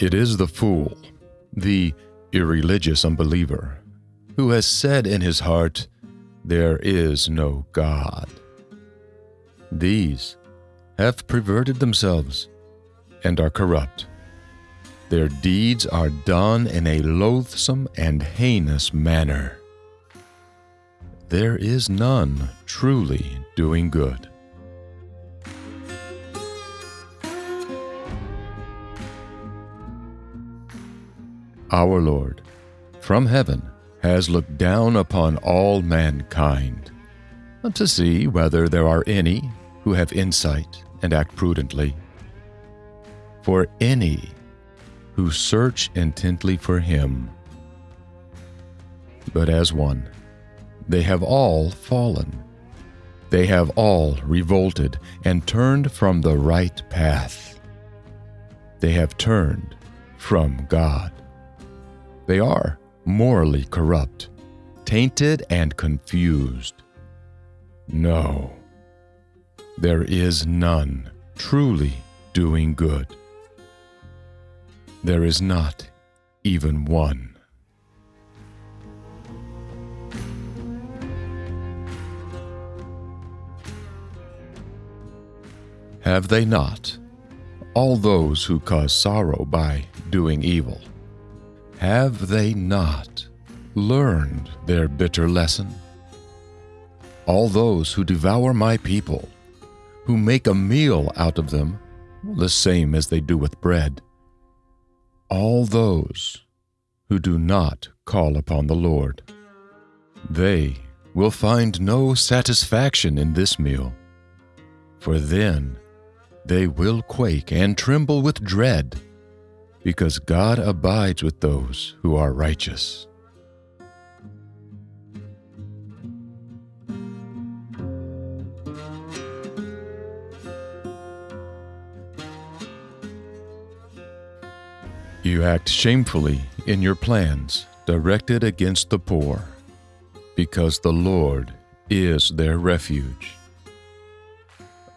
It is the fool, the irreligious unbeliever, who has said in his heart, There is no God. These have perverted themselves and are corrupt. Their deeds are done in a loathsome and heinous manner. There is none truly doing good. Our Lord, from heaven, has looked down upon all mankind um, to see whether there are any who have insight and act prudently. For any who search intently for him. But as one, they have all fallen. They have all revolted and turned from the right path. They have turned from God. They are morally corrupt, tainted, and confused. No, there is none truly doing good. There is not even one. Have they not, all those who cause sorrow by doing evil, have they not learned their bitter lesson? All those who devour my people, who make a meal out of them, the same as they do with bread, all those who do not call upon the Lord, they will find no satisfaction in this meal, for then they will quake and tremble with dread because God abides with those who are righteous. You act shamefully in your plans directed against the poor, because the Lord is their refuge.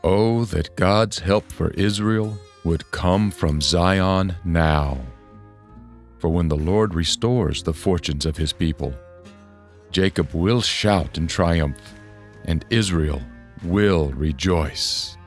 Oh, that God's help for Israel would come from Zion now. For when the Lord restores the fortunes of his people, Jacob will shout in triumph, and Israel will rejoice.